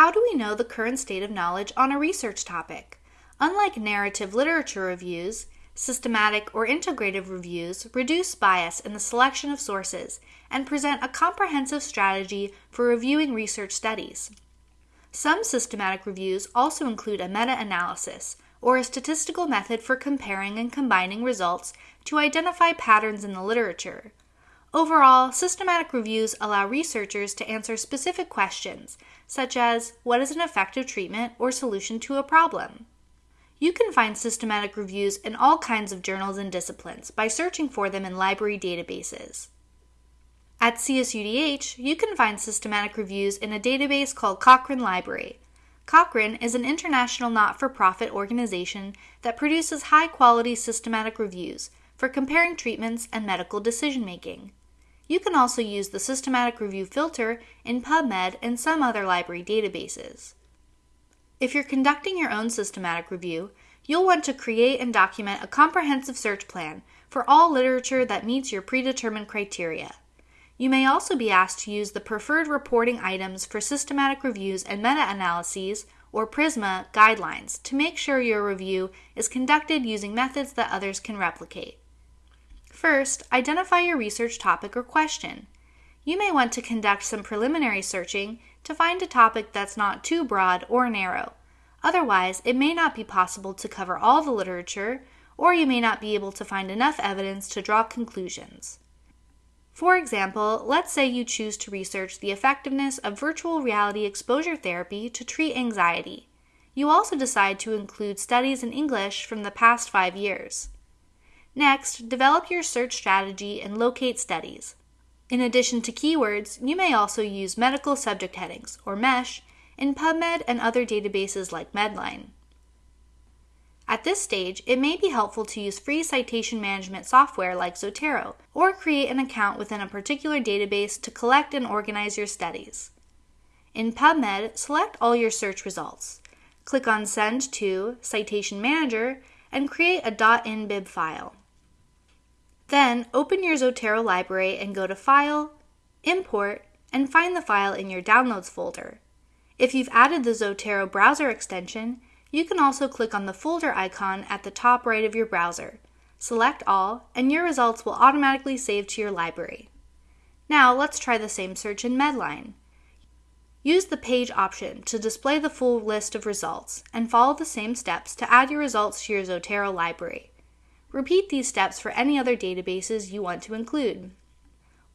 How do we know the current state of knowledge on a research topic? Unlike narrative literature reviews, systematic or integrative reviews reduce bias in the selection of sources and present a comprehensive strategy for reviewing research studies. Some systematic reviews also include a meta analysis, or a statistical method for comparing and combining results to identify patterns in the literature. Overall, systematic reviews allow researchers to answer specific questions, such as what is an effective treatment or solution to a problem? You can find systematic reviews in all kinds of journals and disciplines by searching for them in library databases. At CSUDH, you can find systematic reviews in a database called Cochrane Library. Cochrane is an international not for profit organization that produces high quality systematic reviews for comparing treatments and medical decision making. You can also use the systematic review filter in PubMed and some other library databases. If you're conducting your own systematic review, you'll want to create and document a comprehensive search plan for all literature that meets your predetermined criteria. You may also be asked to use the preferred reporting items for systematic reviews and meta analyses, or PRISMA, guidelines to make sure your review is conducted using methods that others can replicate. First, identify your research topic or question. You may want to conduct some preliminary searching to find a topic that's not too broad or narrow. Otherwise, it may not be possible to cover all the literature, or you may not be able to find enough evidence to draw conclusions. For example, let's say you choose to research the effectiveness of virtual reality exposure therapy to treat anxiety. You also decide to include studies in English from the past five years. Next, develop your search strategy and locate studies. In addition to keywords, you may also use medical subject headings, or MESH, in PubMed and other databases like Medline. At this stage, it may be helpful to use free citation management software like Zotero, or create an account within a particular database to collect and organize your studies. In PubMed, select all your search results. Click on Send to Citation Manager and create a .nbib file. Then, open your Zotero library and go to File, Import, and find the file in your Downloads folder. If you've added the Zotero browser extension, you can also click on the folder icon at the top right of your browser. Select all, and your results will automatically save to your library. Now let's try the same search in Medline. Use the Page option to display the full list of results, and follow the same steps to add your results to your Zotero library. Repeat these steps for any other databases you want to include.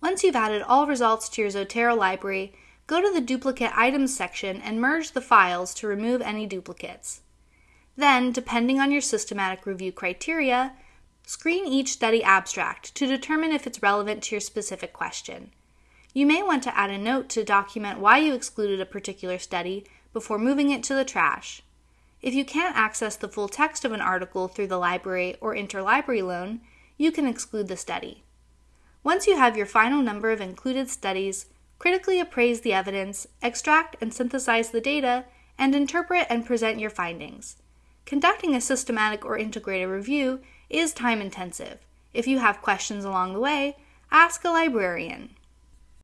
Once you've added all results to your Zotero library, go to the Duplicate Items section and merge the files to remove any duplicates. Then, depending on your systematic review criteria, screen each study abstract to determine if it's relevant to your specific question. You may want to add a note to document why you excluded a particular study before moving it to the trash. If you can't access the full text of an article through the library or interlibrary loan, you can exclude the study. Once you have your final number of included studies, critically appraise the evidence, extract and synthesize the data, and interpret and present your findings. Conducting a systematic or integrated review is time intensive. If you have questions along the way, ask a librarian.